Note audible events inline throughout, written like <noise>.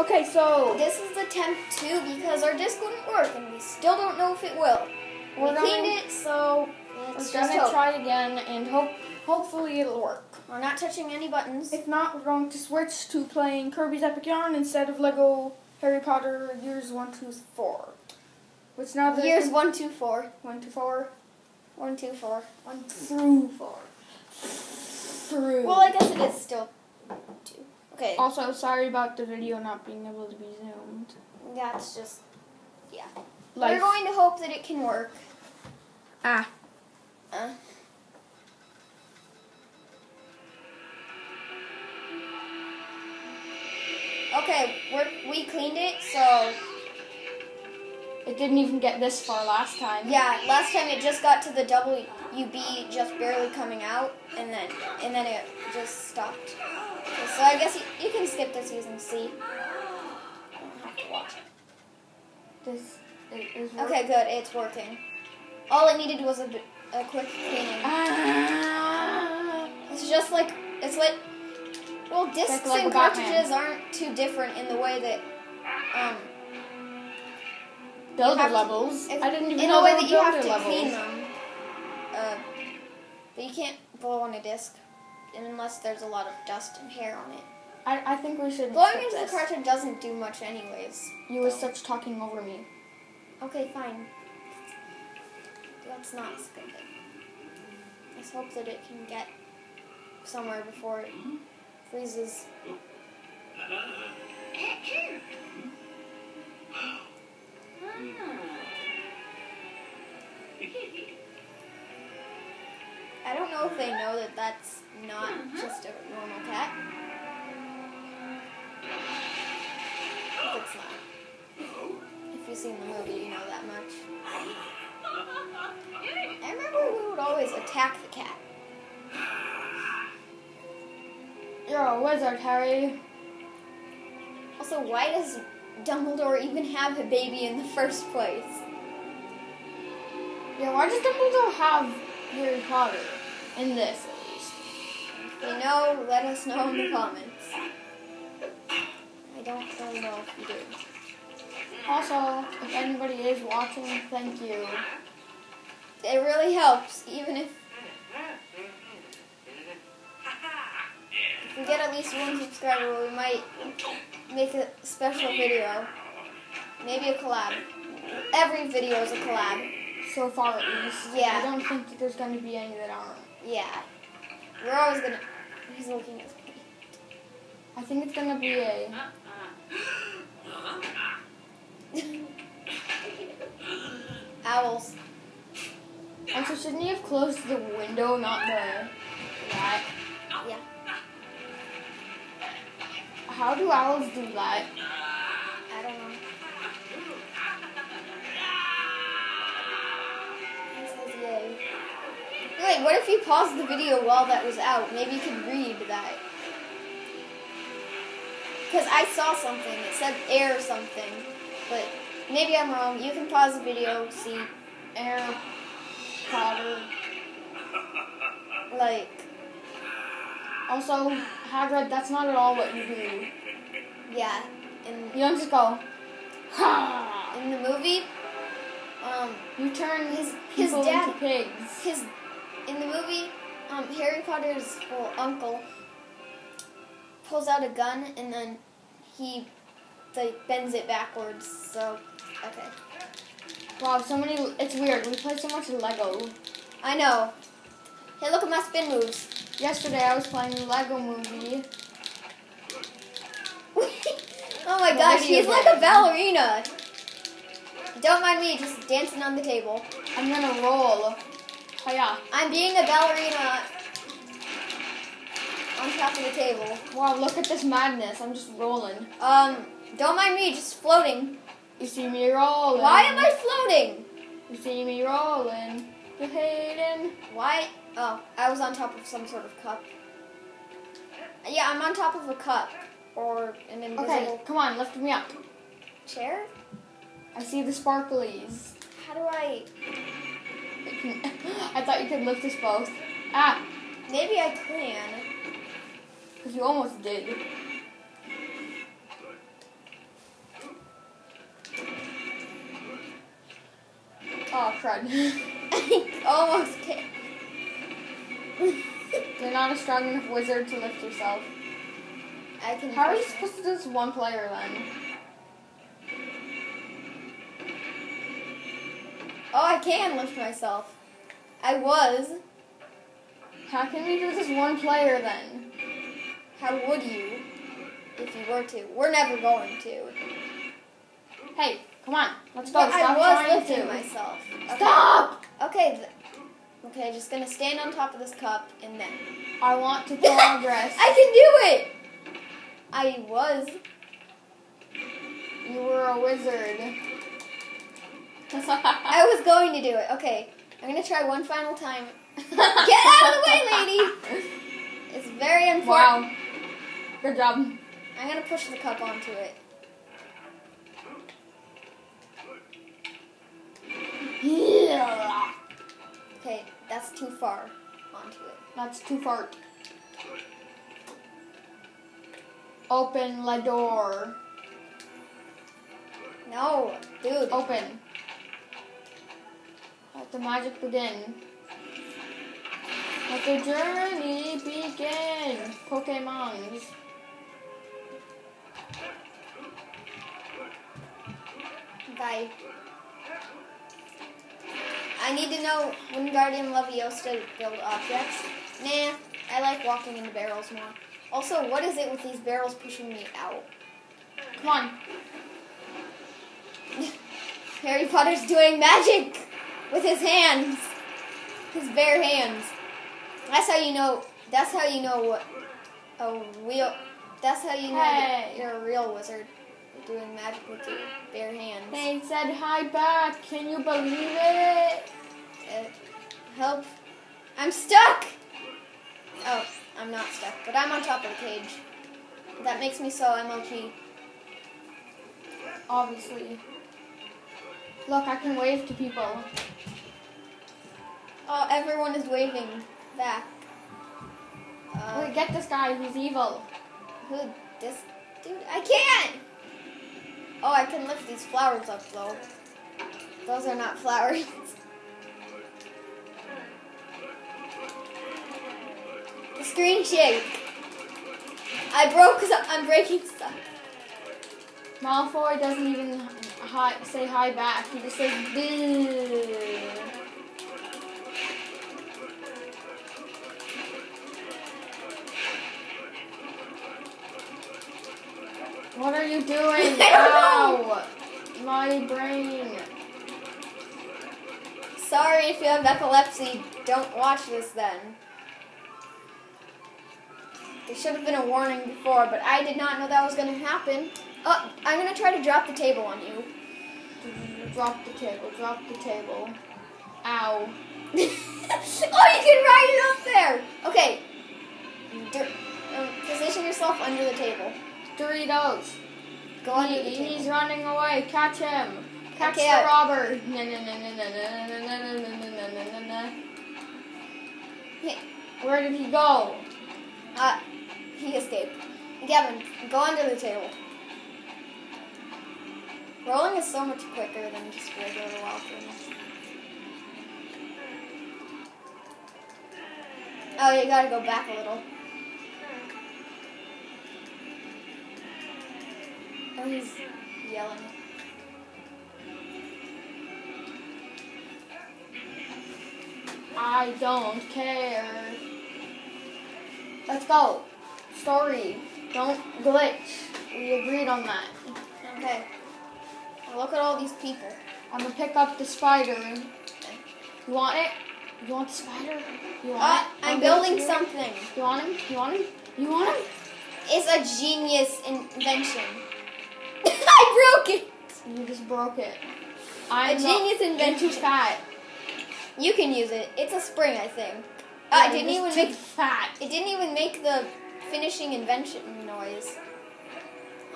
Okay, so This is attempt two because our disc wouldn't work and we still don't know if it will. We're we cleaned it, so we're let's gonna just hope. try it again and hope hopefully it'll work. We're not touching any buttons. If not, we're going to switch to playing Kirby's Epic Yarn instead of Lego Harry Potter Years One, Two, Four. Which now that Years one, two, four. one to four, One, two, four. one through four, through. Well, I guess it is still two. Okay. also, sorry about the video not being able to be zoomed. That's just yeah. Life. We're going to hope that it can work. ah. Uh. Okay, we're, we cleaned it, so It didn't even get this far last time. yeah. Last time it just got to the WB, just barely coming out, and then and then it just stopped. Okay, so I guess you, you can skip this using C. Don't have to watch it. This is. Okay, good. It's working. All it needed was a, a quick cleaning. Ah. It's just like it's like well, discs like and cartridges aren't too different in the way that um Builder have to- levels. I didn't even in know a way that you have to levels. clean them. Uh, but you can't blow on a disc unless there's a lot of dust and hair on it. I, I think we should. Blowing skip into the this. cartridge doesn't do much anyways. You were such talking over me. Okay, fine. Let's not skip it. Let's hope that it can get somewhere before it freezes. Mm-hmm. Hmm. I don't know if they know that that's not mm-hmm. just a normal cat. If it's not. If you've seen the movie, you know that much. I remember we would always attack the cat. You're a wizard, Harry. Also, why does Dumbledore even have a baby in the first place? Yeah, why does Dumbledore have Harry Potter? In this, at least. If you know, let us know in the comments. I don't really know if you do. Also, if anybody is watching, thank you. It really helps, even if if we get at least one subscriber, we might make a special video. Maybe a collab. Every video is a collab. So far, at least. Yeah. I don't think that there's going to be any that aren't. Yeah. We're always gonna. He's looking at me. I think it's going to be a. <laughs> Owls. Also, shouldn't you have closed the window, not the that? Yeah. How do owls do that? Wait, what if you paused the video while that was out? Maybe you could read that. Because I saw something. It said air something. But maybe I'm wrong. You can pause the video, see, Air Potter. like, Also, Hagrid, that's not at all what you do. yeah. In, You don't just go, ha! in the movie, um, You turn His- his dad- pigs. his in the movie, um, Harry Potter's well, uncle pulls out a gun and then he like bends it backwards. So okay, Wow, so many. It's weird. We play so much Lego. I know. Hey, look at my spin moves. Yesterday, I was playing the Lego movie. <laughs> oh my gosh, video he's like a ballerina. Don't mind me, just dancing on the table. I'm gonna roll. Oh yeah. I'm being a ballerina on top of the table. Wow, look at this madness. I'm just rolling. Um, don't mind me, just floating. You see me rolling. Why am I floating? You see me rolling. You hating. Why? Oh, I was on top of some sort of cup. Yeah, I'm on top of a cup or an invisible Okay, come on, lift me up. chair. I see the sparklies. How do I? <laughs> I thought you could lift us both. Ah! Maybe I can. Because you almost did. Oh, crud. <laughs> Almost can. <laughs> You're not a strong enough wizard to lift yourself. I can. How are you supposed to do this one player then? Oh, I can lift myself. I was. How can we do this one player then? How would you if you were to? We're never going to. Hey, come on, let's go. But Stop I was lifting to. myself. Okay. Stop! Okay. Okay, just gonna stand on top of this cup and then. I want to progress. <laughs> I can do it. I was. you were a wizard. I was going to do it. Okay, I'm gonna try one final time. <laughs> Get out of the way, lady. It's very important. Wow. Good job. I'm gonna push the cup onto it. Okay, that's too far onto it. That's too far. Open the door. No, dude. Open. Let the magic begin. Let the journey begin. Pokemons. Bye. I need to know Wingardium Leviosa build objects. Nah, I like walking in the barrels more. Also, what is it with these barrels pushing me out? Come on. <laughs> Harry Potter's doing magic with his hands. His bare hands. That's how you know that's how you know what a real that's how you know Hey. you're a real wizard. You're doing magic with your bare hands. They said hi back. Can you believe it? Uh, help. I'm stuck! Oh, I'm not stuck, but I'm on top of the cage. That makes me so MLG. Obviously. Look, I can wave to people. Oh, everyone is waving back. Uh, Wait, get this guy. He's evil. who? This dude? I can't! Oh, I can lift these flowers up though. Those are not <laughs> flowers. the screen shake. I broke. I'm breaking stuff. Malfoy doesn't even hi, say hi back. He just says boo. What are you doing? <laughs> Ow! My brain. Sorry if you have epilepsy. Don't watch this then. There should have been a warning before, but I did not know that was going to happen. Oh, I'm going to try to drop the table on you. Drop the table. Drop the table. Ow. oh, you can ride it up there. Okay. Dur- um, position yourself under the table. Doritos. Go under He- the he's table. running away. Catch him. Catch Okay, the robber. Na, na, na, na, na, na, na, na, na, na, na, na, na, na. Hey, Where did he go? Uh, he escaped. Gavin, go under the table. Rolling is so much quicker than just regular walking. Oh, you gotta go back a little. Oh, he's yelling. I don't care. Let's go. Story. Don't glitch. We agreed on that. Okay. Look at all these people. I'm gonna pick up the spider. You want it? You want the spider? You want Uh, it? I'm I'll building something. You want him? You want him? You want him? It's a genius invention. <laughs> I broke it. You just broke it. I'm A genius invention. too fat. You can use it. It's a spring, I think. Yeah, Uh, it didn't even make fat. it didn't even make the finishing invention noise.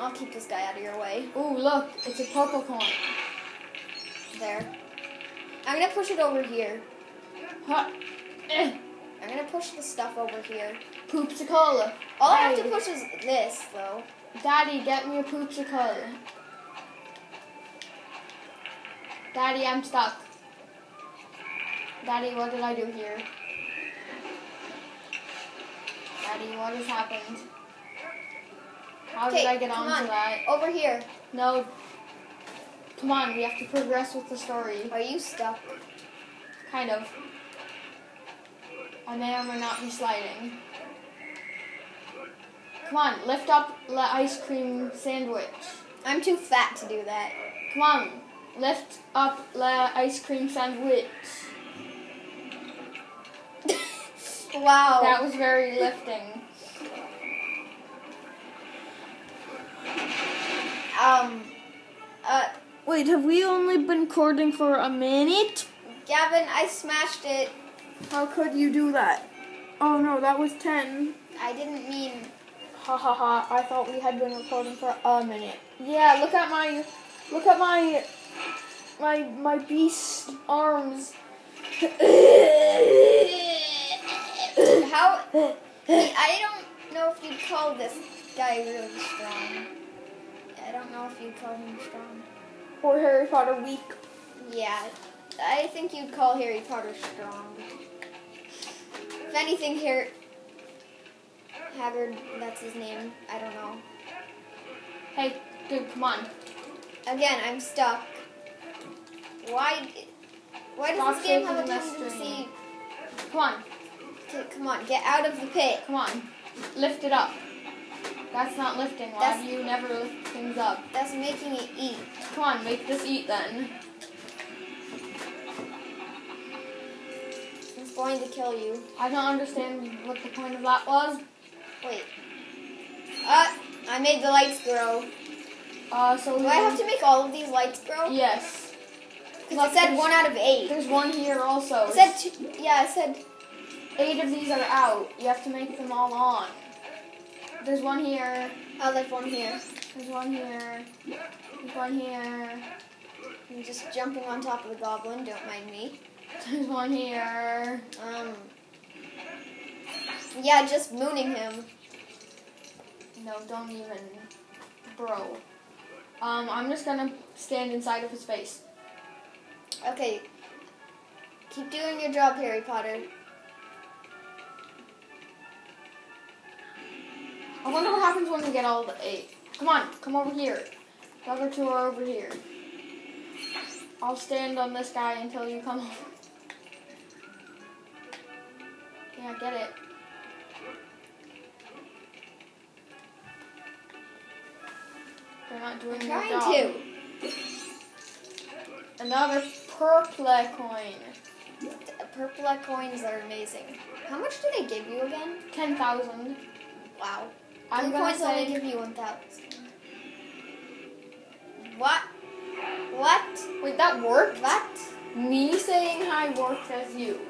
I'll keep this guy out of your way. Ooh, look, it's a purple coin. There. I'm gonna push it over here. Huh. Eh. I'm gonna push the stuff over here. Poopsicle. All I have to push is this, though. Daddy, get me a poopsicle. Daddy, I'm stuck. Daddy, what did I do here? Daddy, what has happened? How did I get onto on. that? Over here. No. Come on, we have to progress with the story. Are you stuck? Kind of. I may or may not be sliding. Come on, lift up the ice cream sandwich. I'm too fat to do that. Come on, lift up the ice cream sandwich. <laughs> wow. That was very lifting. Um. Uh, Wait, have we only been recording for a minute? Gavin, I smashed it. How could you do that? Oh no, that was 10. I didn't mean. Ha ha ha, I thought we had been recording for a minute. Yeah, look at my, look at my, my, my beast arms. <coughs> How? I don't know if you'd call this guy really strong. I don't know if you'd call him strong. Or Harry Potter weak. Yeah, I think you'd call Harry Potter strong. If anything, Harry Haggard, that's his name. I don't know. Hey, dude, come on. Again, I'm stuck. Why? Why does Stop this game have a shaking the tendency? Come on, To, come on, get out of the pit. come on. Lift it up. That's not lifting. Why That's- do you never lift things up? That's making it eat. Come on, make this eat then. It's going to kill you. I don't understand what the point of that was. Wait. Uh, I made the lights grow. Uh, so Do I have to make all of these lights grow? Yes. Because it said one out of eight. There's one here also. It said two, yeah, it said Eight of these are out. You have to make them all on. There's one here. oh, there's one here. There's one here. There's one here. I'm just jumping on top of the goblin. Don't mind me. There's one here. Um. Yeah, just mooning him. No, don't even. Bro. Um, I'm just gonna stand inside of his face. Okay. Keep doing your job, Harry Potter. I wonder what happens when we get all the eight. Come on, come over here. The other two are over here. I'll stand on this guy until you come <laughs> over. Yeah, get it. They're not doing their Trying to. Another purple coin. Purple coins are amazing. How much do they give you again? Ten thousand. Wow. I'm Blue gonna coins only give you one thousand. What? What? wait, that worked? What? Me saying hi worked as you.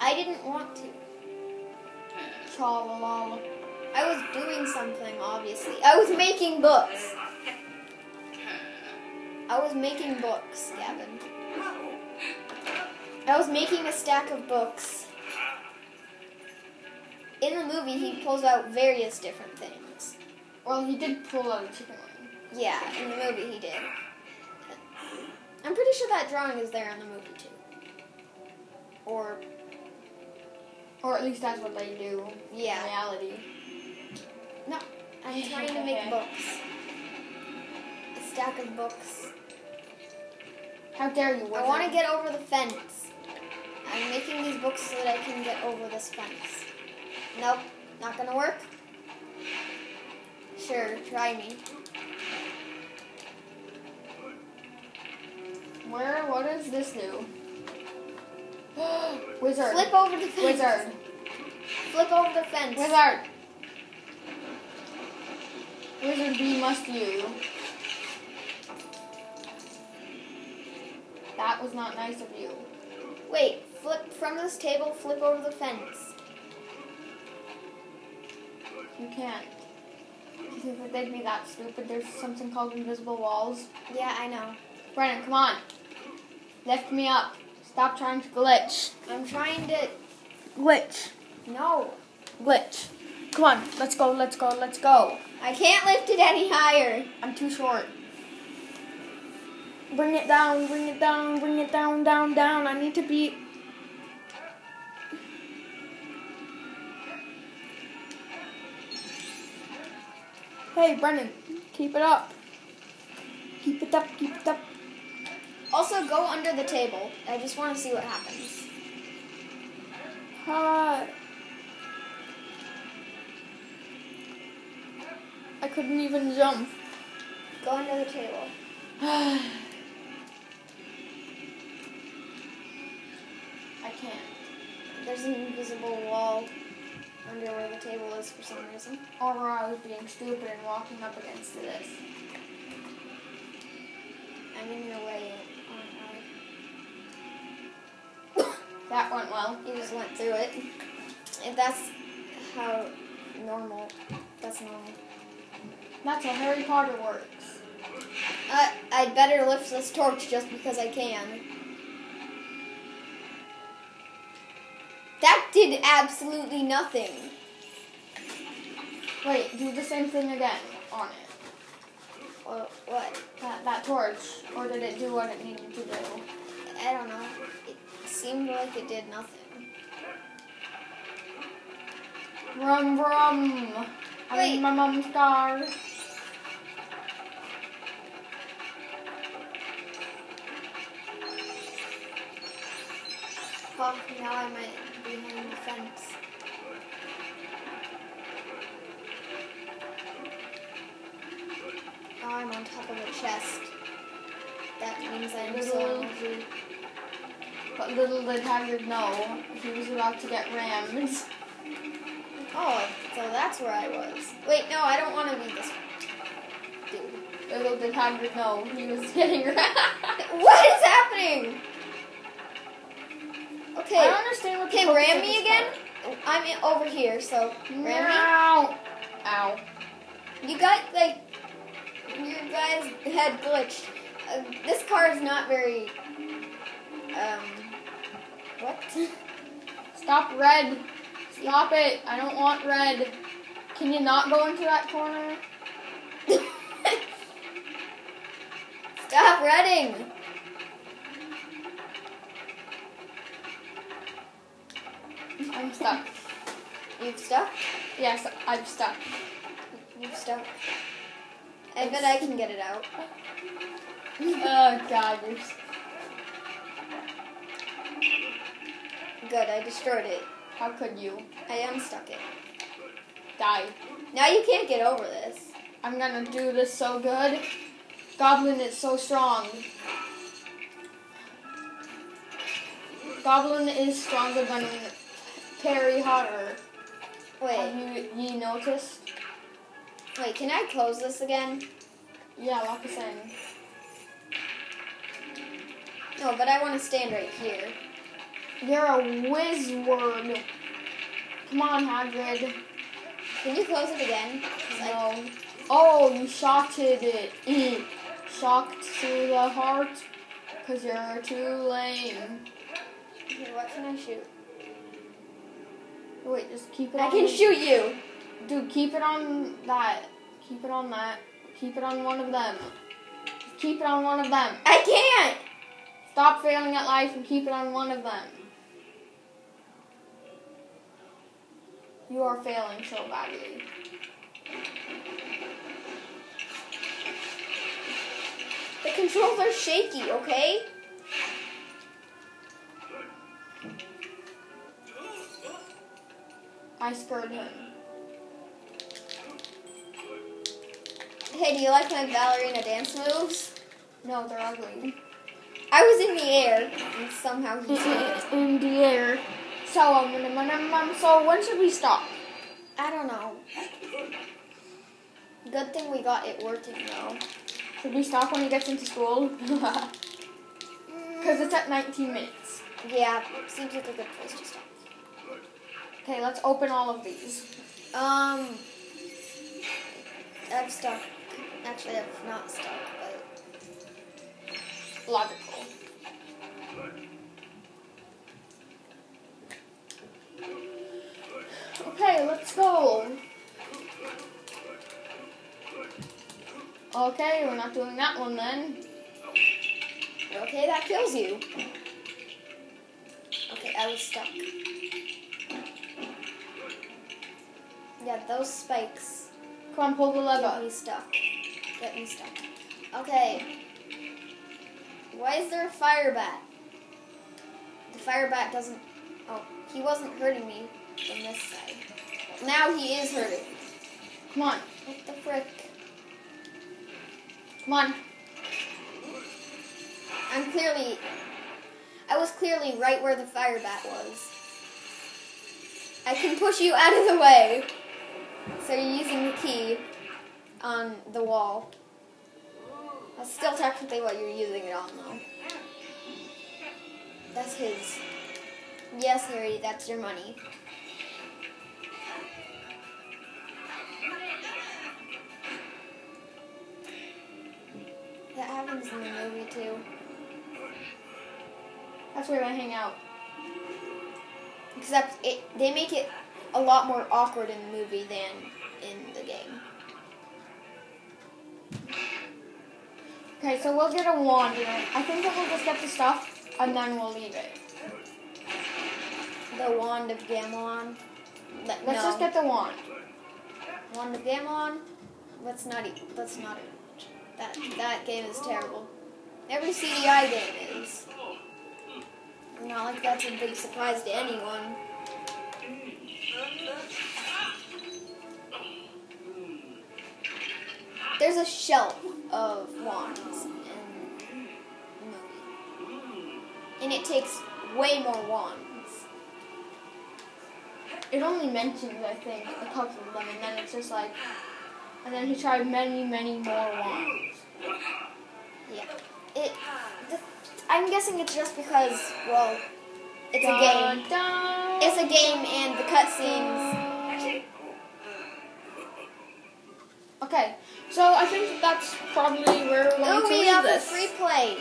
I didn't want to. Tra-la-la. I was doing something, obviously. I was making books. I was making books, Gavin. I was making a stack of books. In the movie, he pulls out various different things. Well, he did pull out a chicken wing. Yeah, in the movie, he did. I'm pretty sure that drawing is there in the movie, too. Or, Or at least that's what they do Yeah. in reality. No, I'm <laughs> trying to make books. A stack of books. How dare you? I want to get over the fence. I'm making these books so that I can get over this fence. Nope, not gonna work. Sure, try me. Where? What does this do? <gasps> Wizard. Flip over the fence. Wizard. Flip over the fence. Wizard. Wizard B must you. That was not nice of you. Wait, flip from this table, flip over the fence. You can't. That they'd be that stupid? There's something called invisible walls. Yeah, I know. Brennan, come on. Lift me up. Stop trying to glitch. I'm trying to. Glitch. No, Glitch. Come on. Let's go. Let's go. Let's go. I can't lift it any higher. I'm too short. Bring it down, bring it down, bring it down, down, down. I need to be. Hey, Brennan, keep it up. Keep it up, keep it up. Also, go under the table. I just want to see what happens. Uh, I couldn't even jump. Go under the table. <sighs> I can't. There's an invisible wall under where the table is for some reason. Or I was being stupid and walking up against this. I'm in your way. aren't <coughs> That went well. You just went through it. If that's how normal, that's normal. That's how Harry Potter works. I I'd better lift this torch just because I can. Did absolutely nothing. Wait, do the same thing again on it. What? what? That, that torch. Or did it do what it needed to do? I don't know. It seemed like it did nothing. Rum rum. I'm Wait. my mom's car. Now I might be behind the fence. Now I'm on top of a chest. That means I'm so Little- But little did Hagrid know, he was about to get rammed. Oh, so that's where I was. Wait, no, I don't want to be this dude. Little did Hagrid know, he was <laughs> getting rammed. <laughs> What is happening? I Okay, don't understand what okay, ram me again. I'm in, over here, so part- ram Ow. Ow. You got like your guy's head glitched. Uh, this car is not very. Um. What? Stop red. Stop it. I don't want red. Can you not go into that corner? <laughs> Stop reading. I'm stuck. You've stuck. Yes, I'm stuck. You've stuck. I bet I can get it out. <laughs> oh god, you're Good, I destroyed it. how could you? I unstuck it. Die. Now you can't get over this. I'm gonna do this so good. Goblin is so strong. Goblin is stronger than Harry Potter. Have Wait, you ye noticed? wait, can I close this again? Yeah, lock us in. No, but I want to stand right here. You're a wizard. Come on, Hagrid. Can you close it again? 'Cause I- No. Oh, you shotted it. <clears throat> Shocked to the heart. Cause you're too lame. Here, what can I shoot? Wait, just keep it I can shoot you. Dude, keep it on that. Keep it on that. Keep it on one of them. Just keep it on one of them. I can't. Stop failing at life and keep it on one of them. You are failing so badly. The controls are shaky, okay? I scared him. Hey, do you like my ballerina dance moves? No, they're ugly. I was in the air, and somehow he it. <laughs> In the air. So, um, um, um, um, so when should we stop? I don't know. Good thing we got it working though. Should we stop when he gets into school? <laughs> <laughs> Because it's at 19 minutes. Yeah, seems like a good place to stop. Okay, let's open all of these. Um, I've stuck. Actually, I've not stuck, but Logical. Okay, let's go. Okay, we're not doing that one then. Okay, that kills you. Okay, I was stuck. Yeah, those spikes Come on, pull the lever. get me stuck. Get me stuck. Okay. Why is there a fire bat? The fire bat doesn't. Oh, he wasn't hurting me from this side. Now he is hurting. me. Come on, What the frick? come on. I'm clearly. I was clearly right where the fire bat was. I can push you out of the way. So you're using the key on the wall. That's still technically what you're using it on, though. That's his. Yes, Harry, that's your money. That happens in the movie, too. That's where I hang out. Except it, they make it a lot more awkward in the movie than in the game. Okay, so we'll get a wand. You know. I think that we'll just get the stuff and then we'll leave it. The Wand of Gamelon. Let, Let's no. just get the wand. Wand of Gamelon. Let's not eat. Let's not. That that game is terrible. Every CDI game is. Not like that's a big surprise to anyone. There's a shelf of wands. And it takes way more wands. It only mentions, I think, a couple of them, and then it's just like, and then he tried many, many more wands. Yeah. It. I'm guessing it's just because, well, it's a game. It's a game, and the cutscenes. Okay, so I think that's probably where we're going Oh, to we leave have a this. free play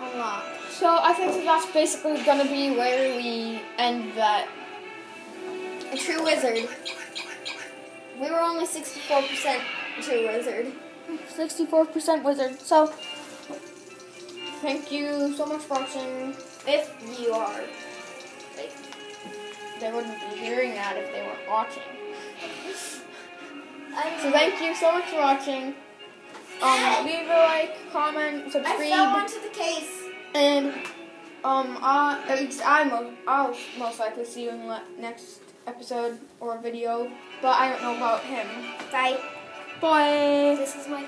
unlocked. So I think that that's basically going to be where we end that. A true wizard. We were only 64% true wizard. 64% wizard. So, thank you so much for watching. If you are. They wouldn't be hearing that if they weren't watching. I'm, So thank you so much for watching. Um, leave a like, comment, I fell subscribe, onto the case. and um, I, at least I mo- I'll most likely see you in the next episode or video, but I don't know about him. Bye. Bye. This is my